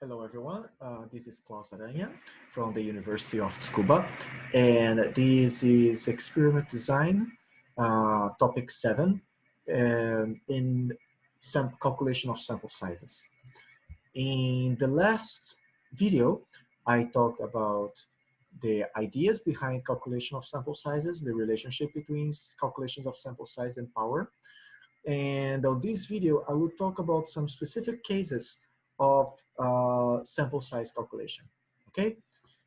Hello, everyone. Uh, this is Claus Aranha from the University of Tsukuba, and this is experiment design, uh, topic seven, and in some calculation of sample sizes. In the last video, I talked about the ideas behind calculation of sample sizes, the relationship between calculations of sample size and power. And on this video, I will talk about some specific cases of uh, sample size calculation, okay?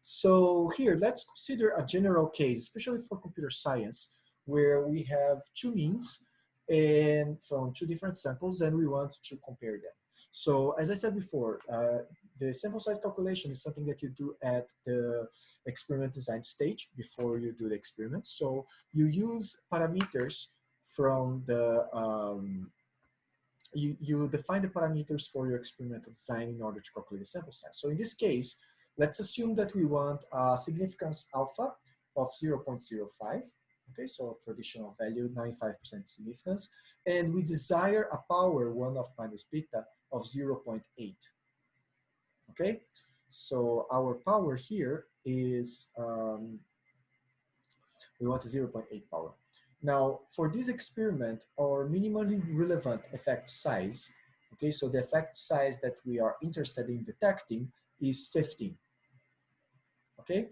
So here, let's consider a general case, especially for computer science, where we have two means and from two different samples and we want to compare them. So as I said before, uh, the sample size calculation is something that you do at the experiment design stage before you do the experiment. So you use parameters from the um, you, you define the parameters for your experimental design in order to calculate the sample size. So in this case, let's assume that we want a significance alpha of 0.05. Okay, so traditional value, 95% significance. And we desire a power 1 of minus beta of 0.8. Okay, so our power here is, um, we want a 0.8 power. Now, for this experiment, our minimally relevant effect size, okay, so the effect size that we are interested in detecting is 15, okay?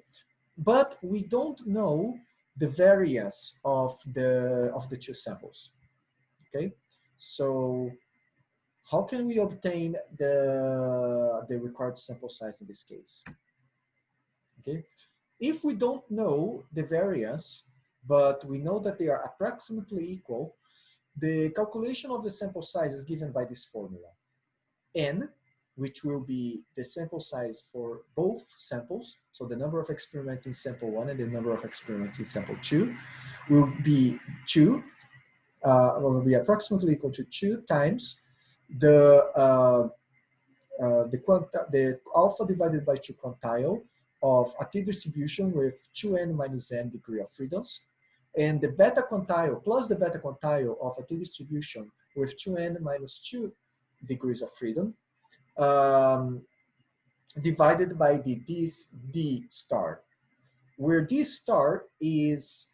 But we don't know the variance of the, of the two samples, okay? So how can we obtain the, the required sample size in this case? Okay, if we don't know the variance, but we know that they are approximately equal, the calculation of the sample size is given by this formula. N, which will be the sample size for both samples, so the number of experiments in sample one and the number of experiments in sample two, will be two, uh, will be approximately equal to two times the uh, uh, the, the alpha divided by two quantile of a t-distribution with 2n minus n degree of freedoms and the beta quantile plus the beta quantile of a t-distribution with 2n minus 2 degrees of freedom um, divided by the this d star, where d star is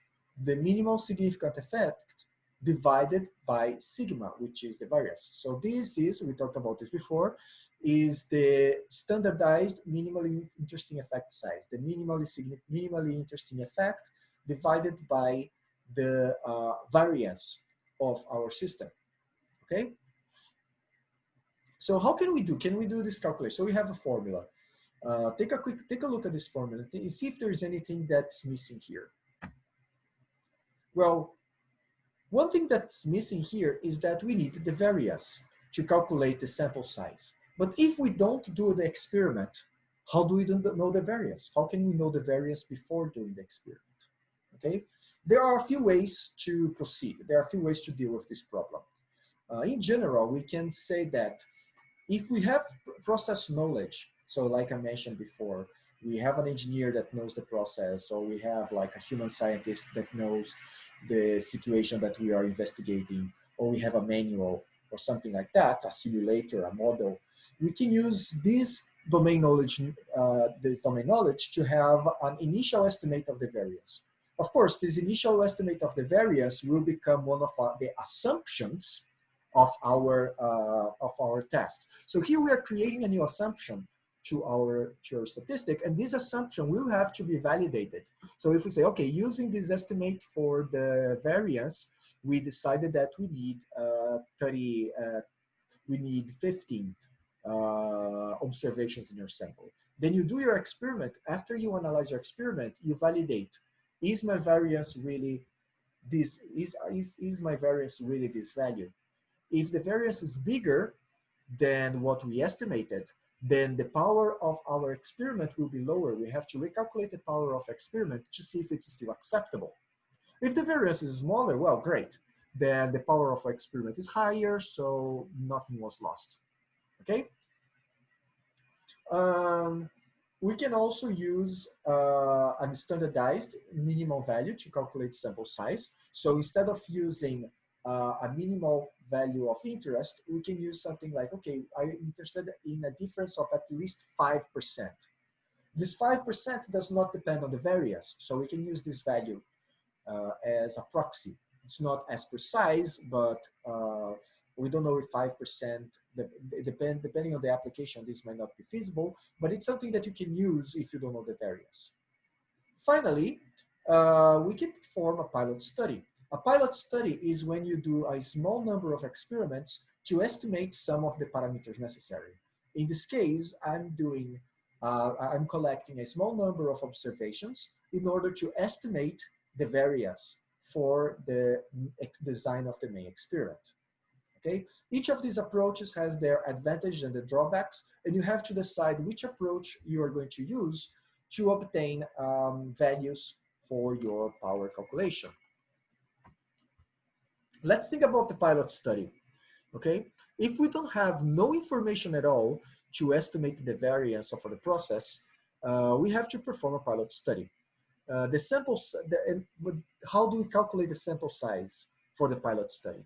the minimal significant effect divided by sigma, which is the variance. So this is, we talked about this before, is the standardized minimally interesting effect size, the minimally, significant minimally interesting effect divided by the uh, variance of our system, okay? So how can we do, can we do this calculation? So we have a formula. Uh, take a quick, take a look at this formula and see if there's anything that's missing here. Well, one thing that's missing here is that we need the variance to calculate the sample size. But if we don't do the experiment, how do we know the variance? How can we know the variance before doing the experiment? Okay, there are a few ways to proceed. There are a few ways to deal with this problem. Uh, in general, we can say that if we have process knowledge, so like I mentioned before, we have an engineer that knows the process, or we have like a human scientist that knows the situation that we are investigating, or we have a manual or something like that, a simulator, a model. We can use this domain knowledge, uh, this domain knowledge to have an initial estimate of the variance. Of course, this initial estimate of the variance will become one of our, the assumptions of our, uh, of our test. So here we are creating a new assumption to our, to our statistic, and this assumption will have to be validated. So if we say, okay, using this estimate for the variance, we decided that we need uh, 30, uh, we need 15 uh, observations in your sample. Then you do your experiment. After you analyze your experiment, you validate is my variance really this is, is is my variance really this value? If the variance is bigger than what we estimated then the power of our experiment will be lower. We have to recalculate the power of experiment to see if it's still acceptable. If the variance is smaller well great. Then the power of experiment is higher so nothing was lost. Okay? Um, we can also use uh, a standardized minimum value to calculate sample size. So instead of using uh, a minimal value of interest, we can use something like, okay, I'm interested in a difference of at least 5%. This 5% does not depend on the variance, so we can use this value uh, as a proxy. It's not as precise, but uh, we don't know if 5%, depend, depending on the application, this might not be feasible, but it's something that you can use if you don't know the variance. Finally, uh, we can perform a pilot study. A pilot study is when you do a small number of experiments to estimate some of the parameters necessary. In this case, I'm doing, uh, I'm collecting a small number of observations in order to estimate the variance for the design of the main experiment. Okay, each of these approaches has their advantages and the drawbacks, and you have to decide which approach you are going to use to obtain um, values for your power calculation. Let's think about the pilot study, okay? If we don't have no information at all to estimate the variance of the process, uh, we have to perform a pilot study. Uh, the sample, the, how do we calculate the sample size for the pilot study?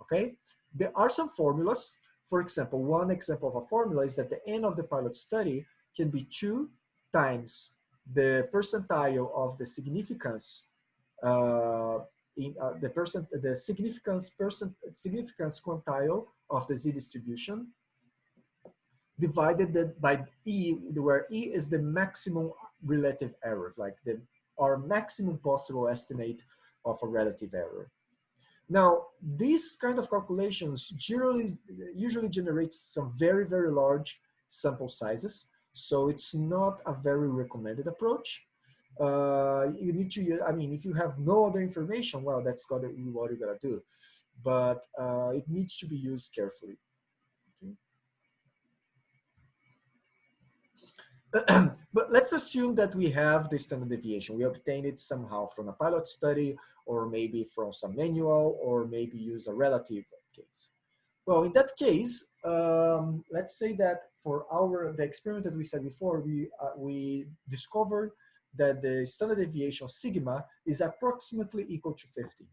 Okay, there are some formulas. For example, one example of a formula is that the n of the pilot study can be two times the percentile of the significance uh, in uh, the percent the significance percent significance quantile of the z distribution divided by e where e is the maximum relative error like the our maximum possible estimate of a relative error. Now, these kind of calculations generally, usually generates some very, very large sample sizes. So it's not a very recommended approach. Uh, you need to, I mean, if you have no other information, well, that's gotta be what you gotta do. But uh, it needs to be used carefully. but let's assume that we have the standard deviation. We obtained it somehow from a pilot study or maybe from some manual or maybe use a relative case. Well, in that case, um, let's say that for our the experiment that we said before, we, uh, we discovered that the standard deviation sigma is approximately equal to 50.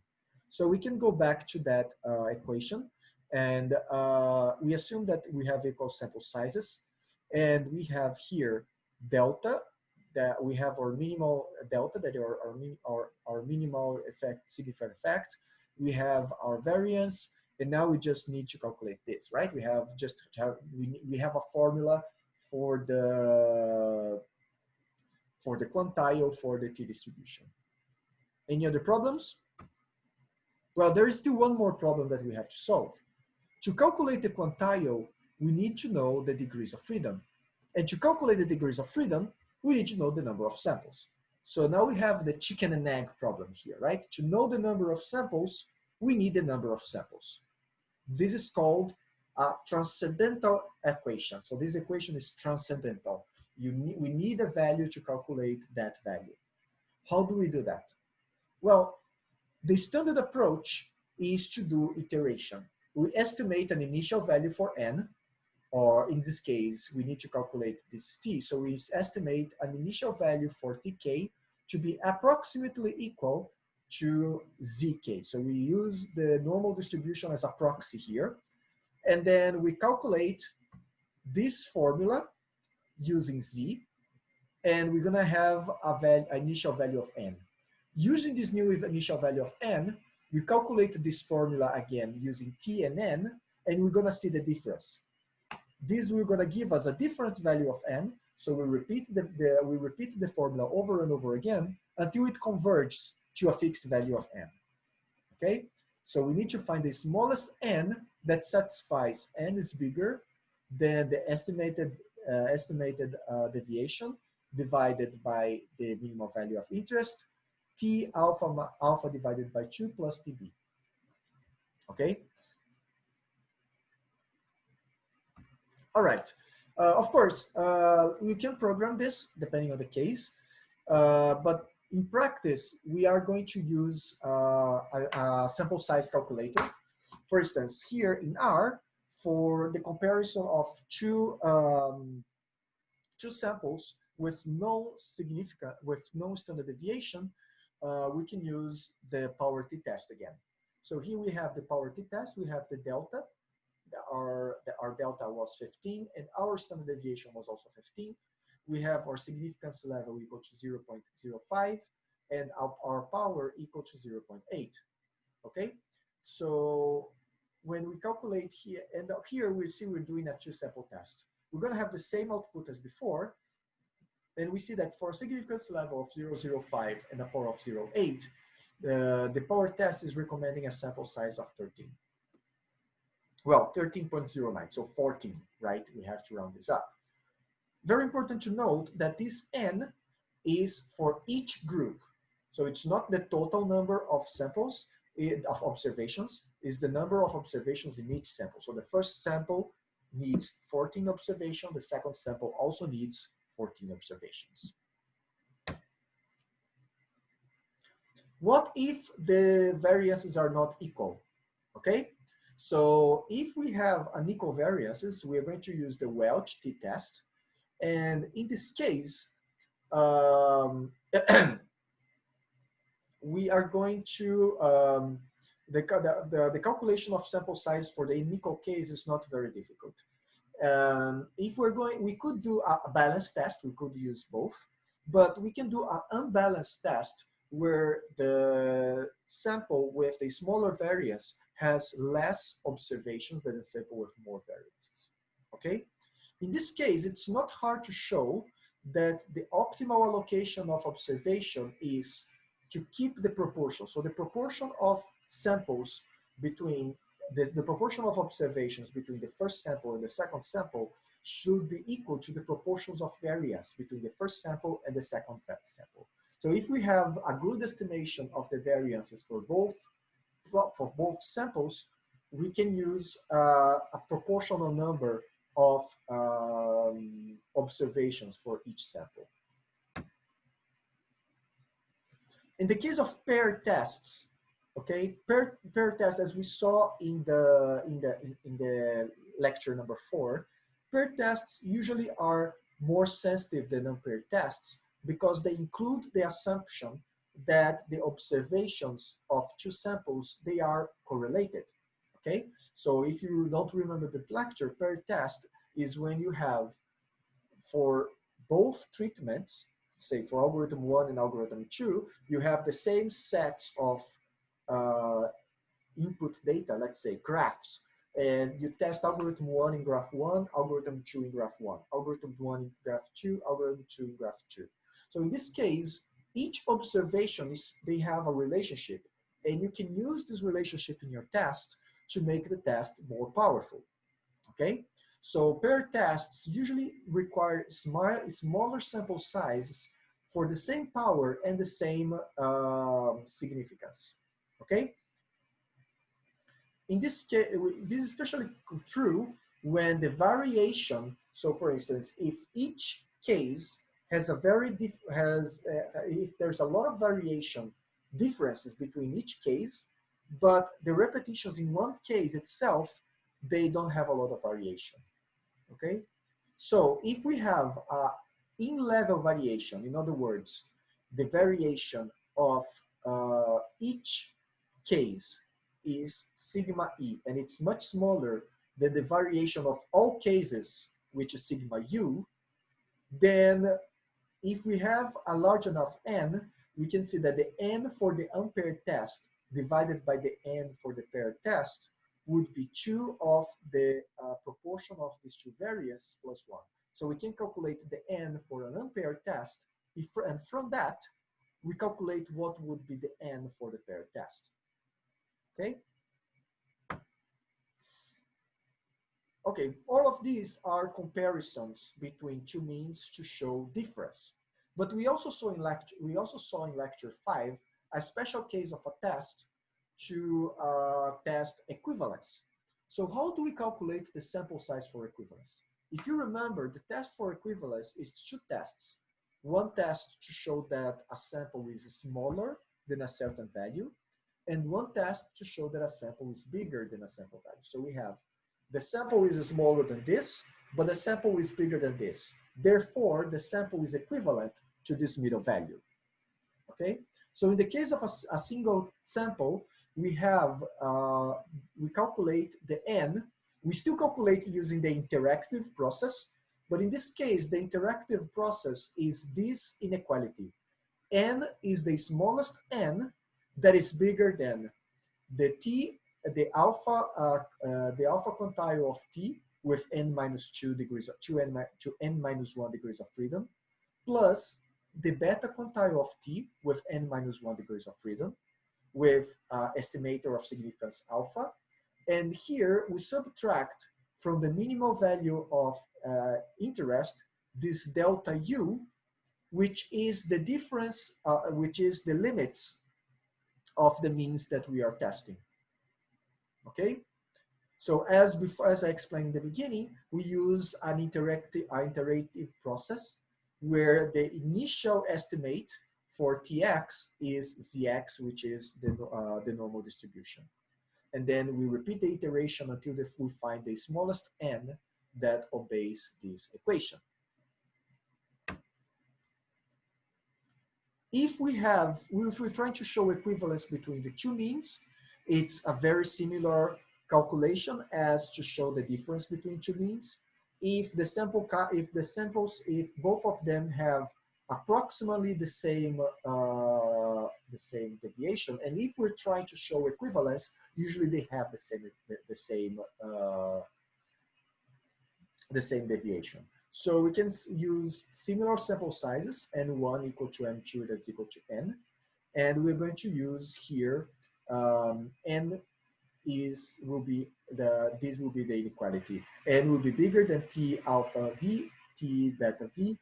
So we can go back to that uh, equation and uh, we assume that we have equal sample sizes and we have here delta, that we have our minimal delta, that are our, our, our minimal effect, significant effect. We have our variance, and now we just need to calculate this, right? We have just we, we have a formula for the for the quantile for the t-distribution. Any other problems? Well, there is still one more problem that we have to solve. To calculate the quantile, we need to know the degrees of freedom. And to calculate the degrees of freedom, we need to know the number of samples. So now we have the chicken and egg problem here, right? To know the number of samples, we need the number of samples. This is called a transcendental equation. So this equation is transcendental. You need, we need a value to calculate that value. How do we do that? Well, the standard approach is to do iteration. We estimate an initial value for n, or in this case, we need to calculate this t. So we estimate an initial value for tk to be approximately equal to zk. So we use the normal distribution as a proxy here. And then we calculate this formula using z, and we're gonna have a val initial value of n. Using this new initial value of n, we calculate this formula again using t and n, and we're gonna see the difference. This we're gonna give us a different value of n. So we repeat the, the, we repeat the formula over and over again until it converges to a fixed value of n. Okay, so we need to find the smallest n that satisfies n is bigger than the estimated uh, estimated uh, deviation divided by the minimum value of interest, t alpha alpha divided by 2 plus tb. Okay, All right. Uh, of course, uh, we can program this depending on the case, uh, but in practice, we are going to use uh, a, a, sample size calculator. For instance, here in R, for the comparison of two, um, two samples with no significant, with no standard deviation, uh, we can use the power t-test again. So here we have the power t-test, we have the delta, our, our delta was 15, and our standard deviation was also 15. We have our significance level equal to 0.05, and our, our power equal to 0.8, okay? So when we calculate here, and here we see we're doing a two-sample test. We're gonna have the same output as before, and we see that for a significance level of 0.05 and a power of 0.8, uh, the power test is recommending a sample size of 13. Well, 13.09, so 14, right? We have to round this up. Very important to note that this n is for each group. So it's not the total number of samples, of observations, is the number of observations in each sample. So the first sample needs 14 observations, the second sample also needs 14 observations. What if the variances are not equal? Okay, so if we have unequal variances, we are going to use the Welch t-test. And in this case, um, we are going to, um, the, the, the, calculation of sample size for the unequal case is not very difficult. Um, if we're going, we could do a, a balanced test, we could use both, but we can do an unbalanced test where the sample with the smaller variance has less observations than a sample with more variances, okay? In this case, it's not hard to show that the optimal allocation of observation is to keep the proportion. So the proportion of samples between, the, the proportion of observations between the first sample and the second sample should be equal to the proportions of variance between the first sample and the second sample. So if we have a good estimation of the variances for both for both samples, we can use uh, a proportional number of um, observations for each sample. In the case of pair tests, okay, pair, pair tests, as we saw in the, in, the, in, the lecture number four, pair tests usually are more sensitive than unpaired tests because they include the assumption that the observations of two samples, they are correlated, okay? So if you don't remember the lecture, per test is when you have for both treatments, say for algorithm one and algorithm two, you have the same sets of uh, input data, let's say graphs, and you test algorithm one in graph one, algorithm two in graph one, algorithm one in graph two, algorithm two in graph two. So in this case, each observation is they have a relationship and you can use this relationship in your test to make the test more powerful okay? So pair tests usually require small, smaller sample sizes for the same power and the same uh, significance okay? In this case this is especially true when the variation so for instance if each case has a very diff has uh, if there's a lot of variation differences between each case, but the repetitions in one case itself they don't have a lot of variation. Okay, so if we have a in-level variation, in other words, the variation of uh, each case is sigma e, and it's much smaller than the variation of all cases, which is sigma u, then if we have a large enough n, we can see that the n for the unpaired test divided by the n for the paired test would be 2 of the uh, proportion of these two variances plus 1. So we can calculate the n for an unpaired test, if, and from that, we calculate what would be the n for the paired test. Okay? Okay, all of these are comparisons between two means to show difference. But we also saw in lecture, we also saw in lecture five, a special case of a test to uh, test equivalence. So how do we calculate the sample size for equivalence? If you remember, the test for equivalence is two tests. One test to show that a sample is smaller than a certain value, and one test to show that a sample is bigger than a sample value. So we have the sample is smaller than this, but the sample is bigger than this. Therefore, the sample is equivalent to this middle value. Okay, so in the case of a, a single sample, we have, uh, we calculate the n. We still calculate using the interactive process, but in this case, the interactive process is this inequality. n is the smallest n that is bigger than the t, the alpha, uh, uh, the alpha quantile of t with n minus two degrees, of, two n, two n minus one degrees of freedom, plus the beta quantile of t with n minus one degrees of freedom, with uh, estimator of significance alpha. And here we subtract from the minimal value of uh, interest this delta u, which is the difference, uh, which is the limits of the means that we are testing. Okay, so as before, as I explained in the beginning, we use an interactive, an iterative process where the initial estimate for Tx is Zx, which is the, uh, the normal distribution. And then we repeat the iteration until the, we find the smallest n that obeys this equation. If we have, if we're trying to show equivalence between the two means, it's a very similar calculation as to show the difference between two means. If the sample, if the samples, if both of them have approximately the same uh, the same deviation, and if we're trying to show equivalence, usually they have the same the, the same uh, the same deviation. So we can use similar sample sizes, n1 equal to n2 that's equal to n, and we're going to use here um, n is will be the this will be the inequality. N will be bigger than t alpha v t beta v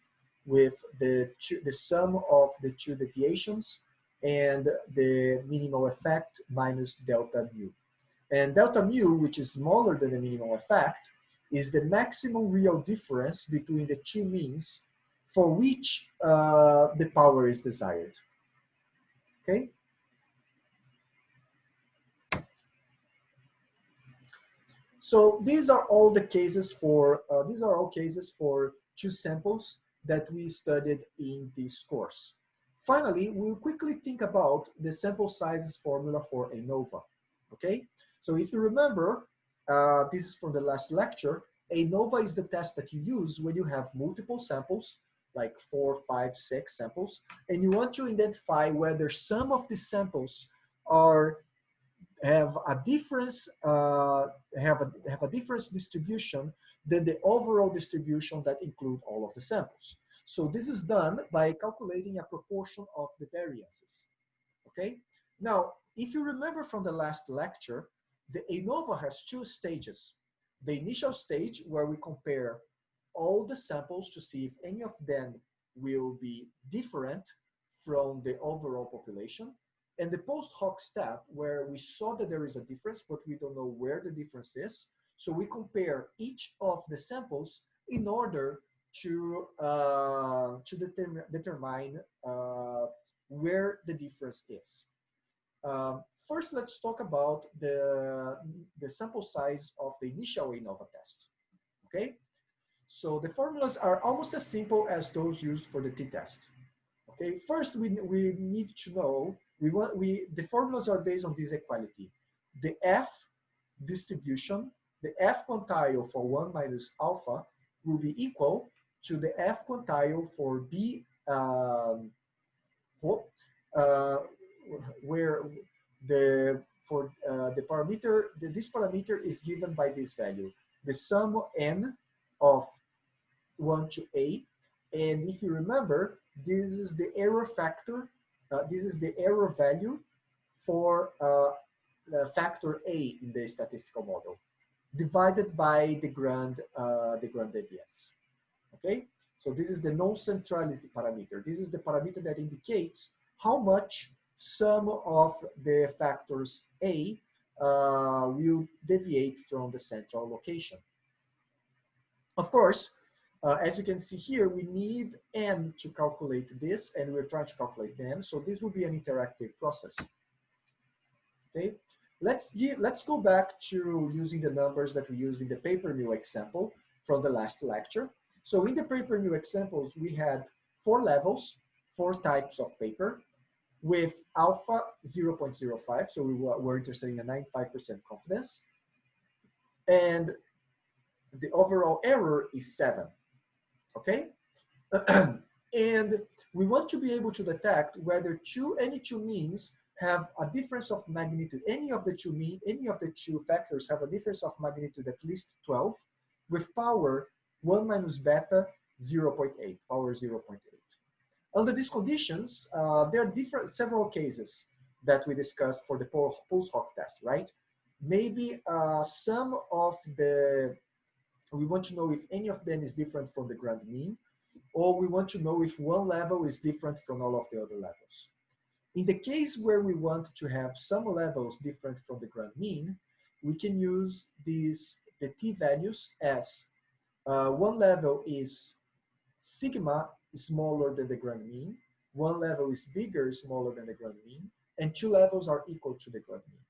with the the sum of the two deviations and the minimal effect minus delta mu. And delta mu which is smaller than the minimal effect is the maximum real difference between the two means for which uh, the power is desired. Okay So these are all the cases for, uh, these are all cases for two samples that we studied in this course. Finally, we'll quickly think about the sample sizes formula for ANOVA, okay? So if you remember, uh, this is from the last lecture, ANOVA is the test that you use when you have multiple samples, like four, five, six samples, and you want to identify whether some of the samples are have a difference uh, have a have a difference distribution than the overall distribution that include all of the samples. So this is done by calculating a proportion of the variances. Okay. Now, if you remember from the last lecture, the ANOVA has two stages. The initial stage where we compare all the samples to see if any of them will be different from the overall population. And the post hoc step where we saw that there is a difference, but we don't know where the difference is. So we compare each of the samples in order to, uh, to determine, determine uh, where the difference is. Um, first, let's talk about the, the sample size of the initial ANOVA test, okay? So the formulas are almost as simple as those used for the t-test. Okay, first we, we need to know we want we the formulas are based on this equality. The F distribution, the F quantile for one minus alpha will be equal to the F quantile for B um, uh, where the for uh, the parameter the, this parameter is given by this value the sum of n of 1 to a and if you remember this is the error factor this is the error value for uh, factor A in the statistical model divided by the grand, uh, the grand deviance. Okay, so this is the non-centrality parameter. This is the parameter that indicates how much sum of the factors A uh, will deviate from the central location. Of course, uh, as you can see here, we need n to calculate this, and we're trying to calculate n. So this will be an interactive process. Okay, let's let's go back to using the numbers that we used in the paper mill example from the last lecture. So in the paper mill examples, we had four levels, four types of paper. with alpha 0.05, so we were, we're interested in a 95% confidence. And the overall error is seven, okay? and we want to be able to detect whether two, any two means have a difference of magnitude. Any of the two mean, any of the two factors have a difference of magnitude at least 12 with power 1 minus beta 0.8, power 0.8. Under these conditions, uh, there are different several cases that we discussed for the post hoc test, right? Maybe uh, some of the, we want to know if any of them is different from the grand mean, or we want to know if one level is different from all of the other levels. In the case where we want to have some levels different from the grand mean, we can use these the t-values as uh, one level is sigma smaller than the grand mean, one level is bigger, smaller than the grand mean, and two levels are equal to the grand mean.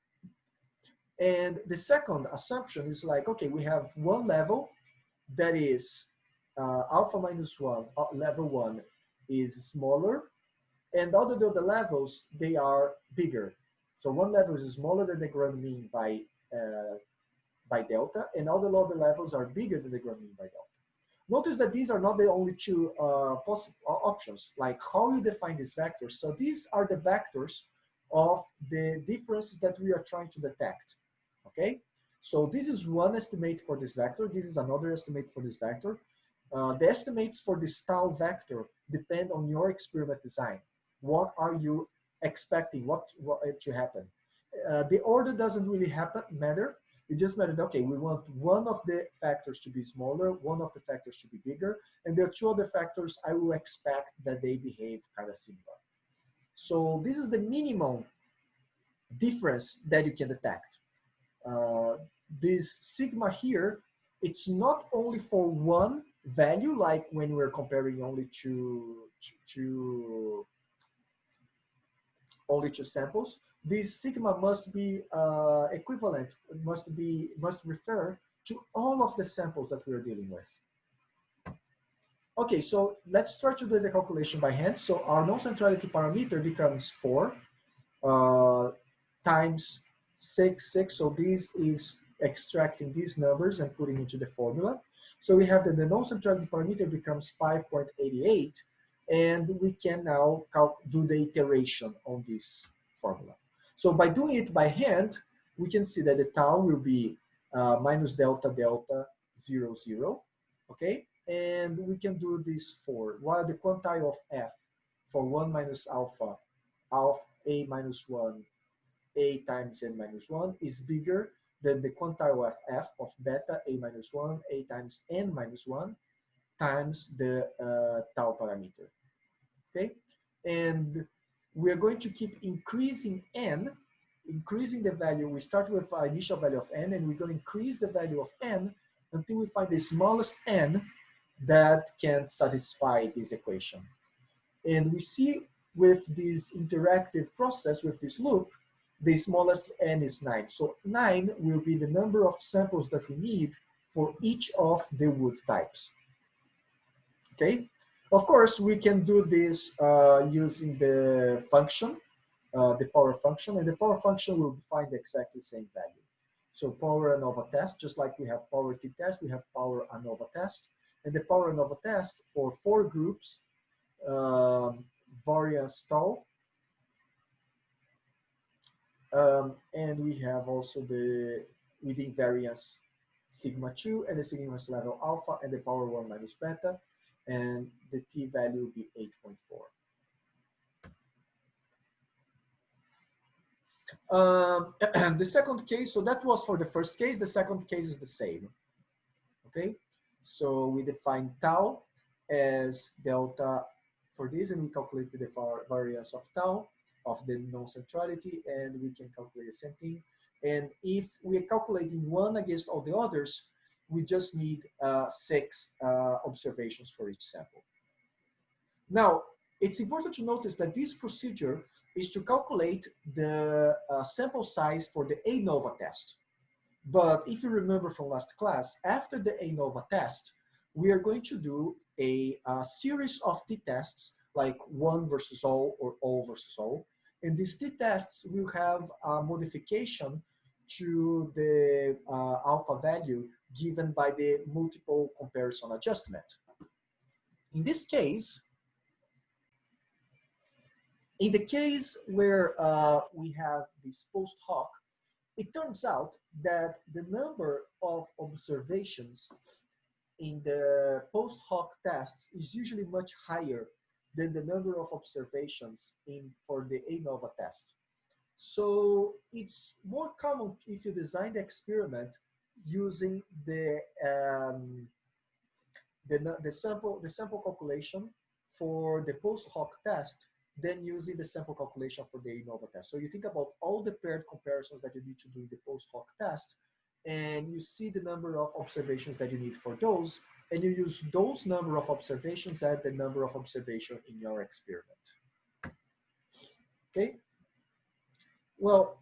And the second assumption is like, okay, we have one level that is uh, alpha minus one, uh, level one is smaller, and all the other levels, they are bigger. So one level is smaller than the grand mean by, uh, by delta, and all the other levels are bigger than the grand mean by delta. Notice that these are not the only two uh, possible uh, options, like how you define these vectors. So these are the vectors of the differences that we are trying to detect, okay? So this is one estimate for this vector. This is another estimate for this vector. Uh, the estimates for this tau vector depend on your experiment design. What are you expecting? What, what to happen? Uh, the order doesn't really happen matter. It just mattered, okay, we want one of the factors to be smaller, one of the factors to be bigger, and there are two other factors I will expect that they behave kind of similar. So this is the minimum difference that you can detect. Uh, this sigma here, it's not only for one value, like when we're comparing only to, to, to only two samples, this sigma must be uh, equivalent, must be must refer to all of the samples that we're dealing with. Okay, so let's try to do the calculation by hand. So our non-centrality parameter becomes four uh, times six, six. So this is extracting these numbers and putting into the formula. So we have that the non-centrality parameter becomes 5.88 and we can now do the iteration on this formula. So by doing it by hand, we can see that the tau will be uh, minus delta delta zero zero, okay? And we can do this for, while the quantile of f for one minus alpha, alpha a minus one, a times n minus one is bigger than the quantile of f of beta a minus one, a times n minus one, times the uh, tau parameter, okay? And we're going to keep increasing n, increasing the value. We start with our initial value of n, and we're going to increase the value of n until we find the smallest n that can satisfy this equation. And we see with this interactive process, with this loop, the smallest n is 9. So 9 will be the number of samples that we need for each of the wood types. Okay, of course, we can do this uh, using the function, uh, the power function, and the power function will find exactly the same value. So power ANOVA test, just like we have power t-test, we have power ANOVA test. And the power ANOVA test for four groups, um, variance tau, um, and we have also the within variance sigma 2 and the sigma level alpha and the power 1 minus beta and the t-value will be 8.4. Um, the second case, so that was for the first case. The second case is the same. Okay, so we define tau as delta for this, and we calculated the variance of tau of the non-centrality, and we can calculate the same thing. And if we are calculating one against all the others, we just need uh, six uh, observations for each sample. Now, it's important to notice that this procedure is to calculate the uh, sample size for the ANOVA test. But if you remember from last class, after the ANOVA test, we are going to do a, a series of t-tests like one versus all or all versus all. And these t-tests will have a modification to the uh, alpha value given by the multiple comparison adjustment. In this case, in the case where uh, we have this post hoc, it turns out that the number of observations in the post hoc tests is usually much higher than the number of observations in for the ANOVA test. So it's more common if you design the experiment using the um, the, the sample the sample calculation for the post hoc test than using the sample calculation for the ANOVA test. So you think about all the paired comparisons that you need to do in the post hoc test, and you see the number of observations that you need for those, and you use those number of observations as the number of observation in your experiment. Okay. Well,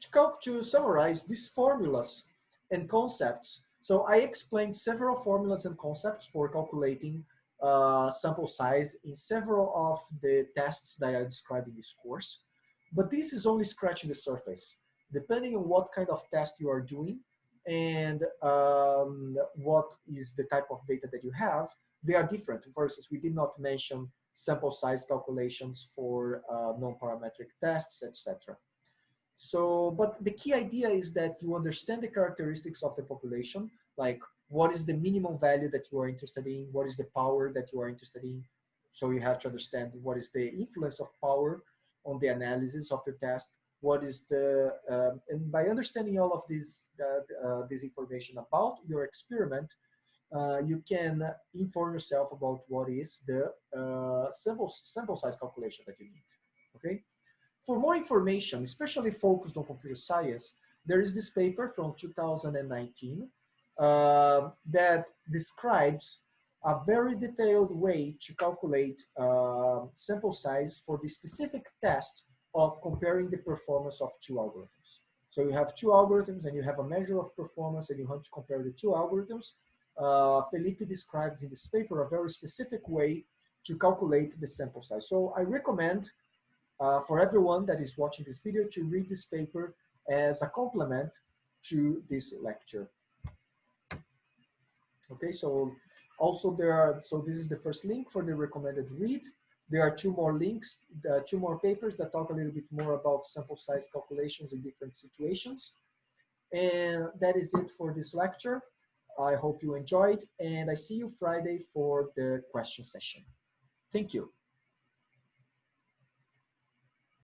to, to summarize these formulas and concepts, so I explained several formulas and concepts for calculating uh, sample size in several of the tests that I described in this course. But this is only scratching the surface. Depending on what kind of test you are doing and um, what is the type of data that you have, they are different. For instance, we did not mention sample size calculations for uh, non-parametric tests, etc. So, but the key idea is that you understand the characteristics of the population, like what is the minimum value that you are interested in, what is the power that you are interested in. So you have to understand what is the influence of power on the analysis of your test, what is the, um, and by understanding all of this, uh, uh, this information about your experiment, uh, you can inform yourself about what is the sample, sample size calculation that you need, okay? For more information, especially focused on computer science, there is this paper from 2019 uh, that describes a very detailed way to calculate uh, sample size for the specific test of comparing the performance of two algorithms. So you have two algorithms and you have a measure of performance and you want to compare the two algorithms. Uh, Felipe describes in this paper a very specific way to calculate the sample size. So I recommend uh, for everyone that is watching this video to read this paper as a complement to this lecture. Okay, so also there are, so this is the first link for the recommended read. There are two more links, uh, two more papers that talk a little bit more about sample size calculations in different situations. And that is it for this lecture. I hope you enjoyed and I see you Friday for the question session. Thank you.